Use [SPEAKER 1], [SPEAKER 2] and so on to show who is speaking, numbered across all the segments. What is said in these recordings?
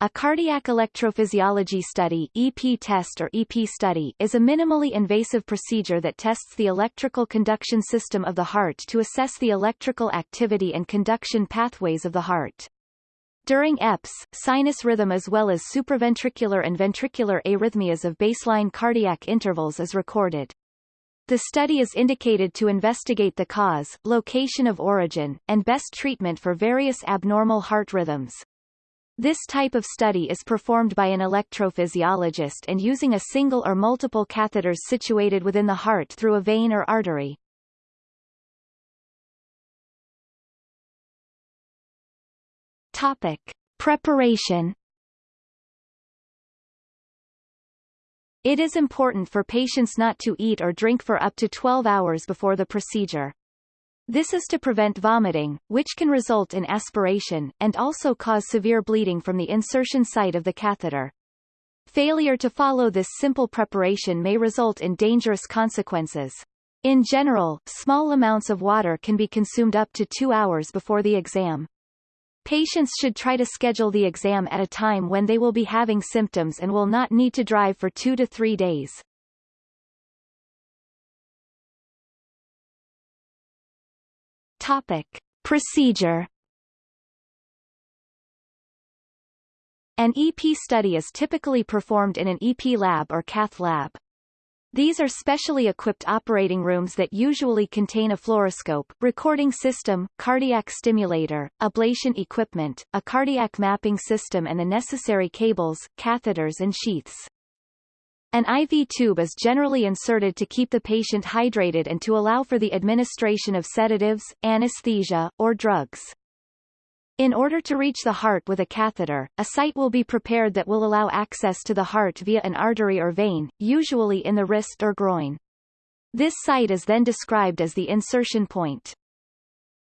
[SPEAKER 1] A cardiac electrophysiology study EP test or EP study is a minimally invasive procedure that tests the electrical conduction system of the heart to assess the electrical activity and conduction pathways of the heart. During EPS, sinus rhythm as well as supraventricular and ventricular arrhythmias of baseline cardiac intervals is recorded. The study is indicated to investigate the cause, location of origin, and best treatment for various abnormal heart rhythms. This type of study is performed by an electrophysiologist and using a single or multiple catheters situated within the heart through a vein or artery. Topic. Preparation It is important for patients not to eat or drink for up to 12 hours before the procedure. This is to prevent vomiting, which can result in aspiration, and also cause severe bleeding from the insertion site of the catheter. Failure to follow this simple preparation may result in dangerous consequences. In general, small amounts of water can be consumed up to two hours before the exam. Patients should try to schedule the exam at a time when they will be having symptoms and will not need to drive for two to three days. Topic. Procedure An EP study is typically performed in an EP lab or cath lab. These are specially equipped operating rooms that usually contain a fluoroscope, recording system, cardiac stimulator, ablation equipment, a cardiac mapping system and the necessary cables, catheters and sheaths. An IV tube is generally inserted to keep the patient hydrated and to allow for the administration of sedatives, anesthesia, or drugs. In order to reach the heart with a catheter, a site will be prepared that will allow access to the heart via an artery or vein, usually in the wrist or groin. This site is then described as the insertion point.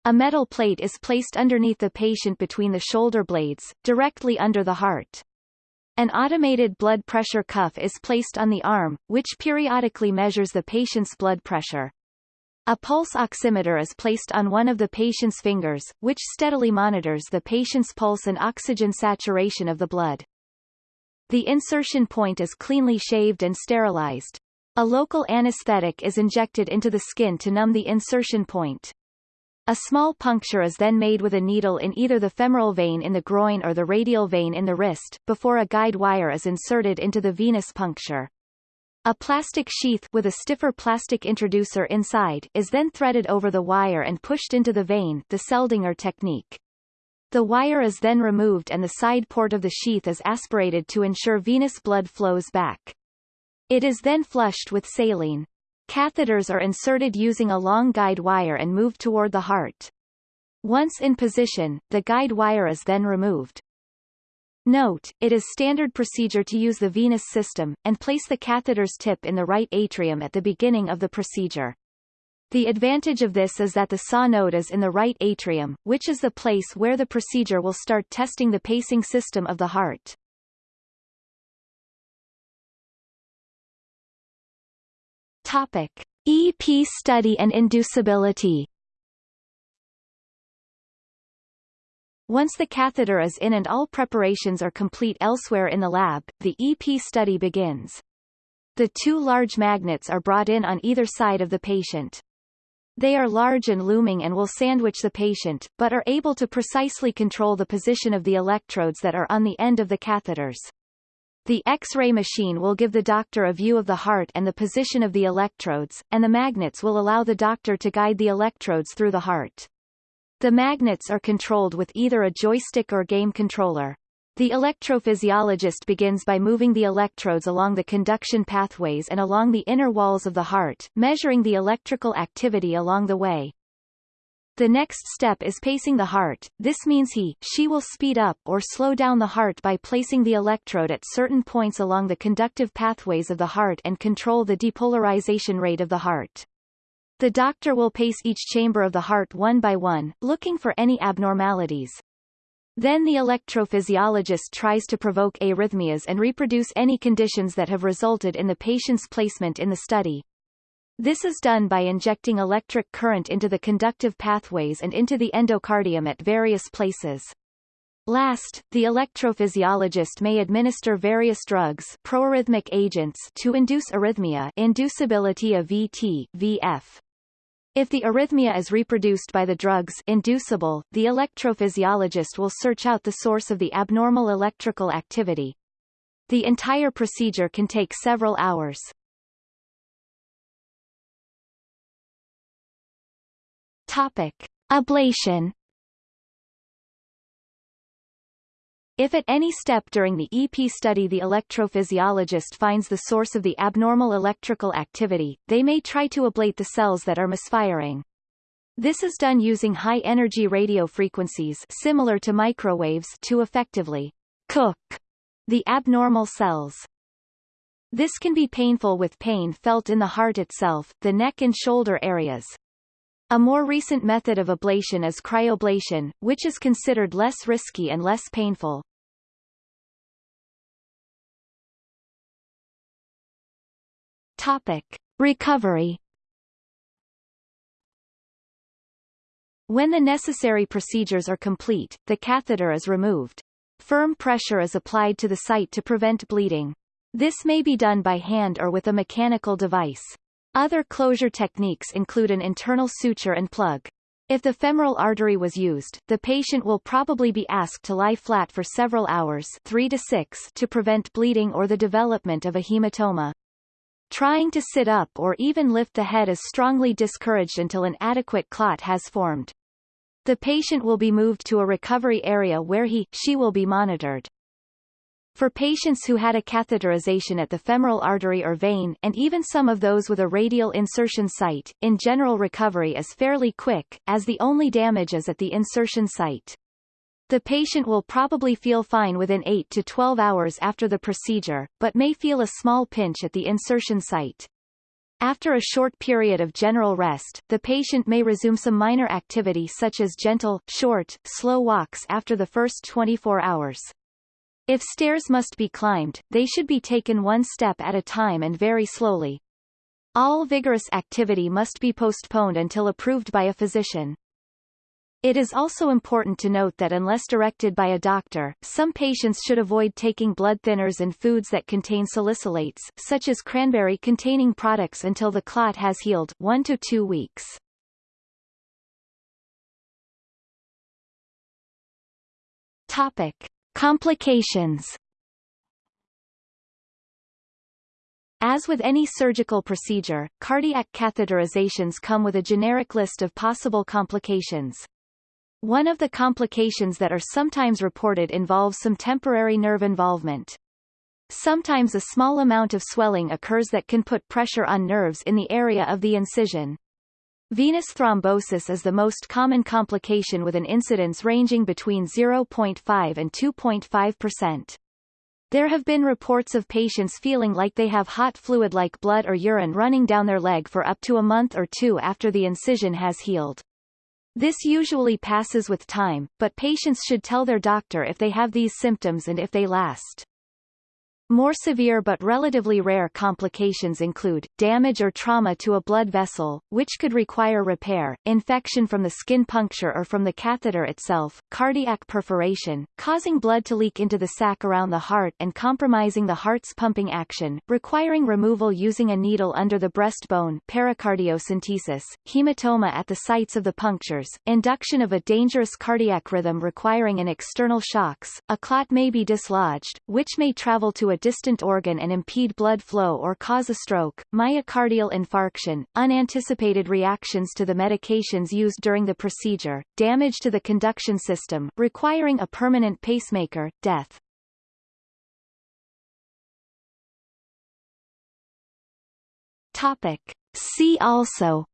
[SPEAKER 1] A metal plate is placed underneath the patient between the shoulder blades, directly under the heart. An automated blood pressure cuff is placed on the arm, which periodically measures the patient's blood pressure. A pulse oximeter is placed on one of the patient's fingers, which steadily monitors the patient's pulse and oxygen saturation of the blood. The insertion point is cleanly shaved and sterilized. A local anesthetic is injected into the skin to numb the insertion point. A small puncture is then made with a needle in either the femoral vein in the groin or the radial vein in the wrist, before a guide wire is inserted into the venous puncture. A plastic sheath with a stiffer plastic introducer inside is then threaded over the wire and pushed into the vein the Seldinger technique. The wire is then removed and the side port of the sheath is aspirated to ensure venous blood flows back. It is then flushed with saline. Catheters are inserted using a long guide wire and moved toward the heart. Once in position, the guide wire is then removed. Note, it is standard procedure to use the venous system, and place the catheter's tip in the right atrium at the beginning of the procedure. The advantage of this is that the SA node is in the right atrium, which is the place where the procedure will start testing the pacing system of the heart. Topic. EP study and inducibility Once the catheter is in and all preparations are complete elsewhere in the lab, the EP study begins. The two large magnets are brought in on either side of the patient. They are large and looming and will sandwich the patient, but are able to precisely control the position of the electrodes that are on the end of the catheters. The X-ray machine will give the doctor a view of the heart and the position of the electrodes, and the magnets will allow the doctor to guide the electrodes through the heart. The magnets are controlled with either a joystick or game controller. The electrophysiologist begins by moving the electrodes along the conduction pathways and along the inner walls of the heart, measuring the electrical activity along the way. The next step is pacing the heart, this means he, she will speed up or slow down the heart by placing the electrode at certain points along the conductive pathways of the heart and control the depolarization rate of the heart. The doctor will pace each chamber of the heart one by one, looking for any abnormalities. Then the electrophysiologist tries to provoke arrhythmias and reproduce any conditions that have resulted in the patient's placement in the study. This is done by injecting electric current into the conductive pathways and into the endocardium at various places. Last, the electrophysiologist may administer various drugs proarrhythmic agents to induce arrhythmia inducibility of VT, VF. If the arrhythmia is reproduced by the drugs inducible, the electrophysiologist will search out the source of the abnormal electrical activity. The entire procedure can take several hours. Topic. Ablation If at any step during the EP study the electrophysiologist finds the source of the abnormal electrical activity, they may try to ablate the cells that are misfiring. This is done using high-energy radio frequencies similar to microwaves to effectively cook the abnormal cells. This can be painful with pain felt in the heart itself, the neck and shoulder areas. A more recent method of ablation is cryoablation, which is considered less risky and less painful. Topic. Recovery When the necessary procedures are complete, the catheter is removed. Firm pressure is applied to the site to prevent bleeding. This may be done by hand or with a mechanical device. Other closure techniques include an internal suture and plug. If the femoral artery was used, the patient will probably be asked to lie flat for several hours 3 to, 6 to prevent bleeding or the development of a hematoma. Trying to sit up or even lift the head is strongly discouraged until an adequate clot has formed. The patient will be moved to a recovery area where he, she will be monitored. For patients who had a catheterization at the femoral artery or vein and even some of those with a radial insertion site, in general recovery is fairly quick, as the only damage is at the insertion site. The patient will probably feel fine within 8 to 12 hours after the procedure, but may feel a small pinch at the insertion site. After a short period of general rest, the patient may resume some minor activity such as gentle, short, slow walks after the first 24 hours. If stairs must be climbed, they should be taken one step at a time and very slowly. All vigorous activity must be postponed until approved by a physician. It is also important to note that unless directed by a doctor, some patients should avoid taking blood thinners and foods that contain salicylates, such as cranberry-containing products until the clot has healed 1 to 2 weeks. Topic. Complications As with any surgical procedure, cardiac catheterizations come with a generic list of possible complications. One of the complications that are sometimes reported involves some temporary nerve involvement. Sometimes a small amount of swelling occurs that can put pressure on nerves in the area of the incision. Venous thrombosis is the most common complication with an incidence ranging between 0.5 and 2.5%. There have been reports of patients feeling like they have hot fluid like blood or urine running down their leg for up to a month or two after the incision has healed. This usually passes with time, but patients should tell their doctor if they have these symptoms and if they last. More severe but relatively rare complications include, damage or trauma to a blood vessel, which could require repair, infection from the skin puncture or from the catheter itself, cardiac perforation, causing blood to leak into the sac around the heart and compromising the heart's pumping action, requiring removal using a needle under the breastbone pericardiocentesis, hematoma at the sites of the punctures, induction of a dangerous cardiac rhythm requiring an external shocks, a clot may be dislodged, which may travel to a a distant organ and impede blood flow or cause a stroke, myocardial infarction, unanticipated reactions to the medications used during the procedure, damage to the conduction system, requiring a permanent pacemaker, death. Topic. See also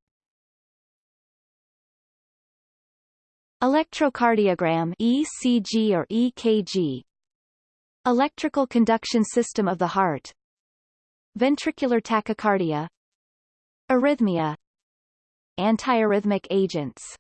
[SPEAKER 1] Electrocardiogram ECG or EKG Electrical conduction system of the heart Ventricular tachycardia Arrhythmia Antiarrhythmic agents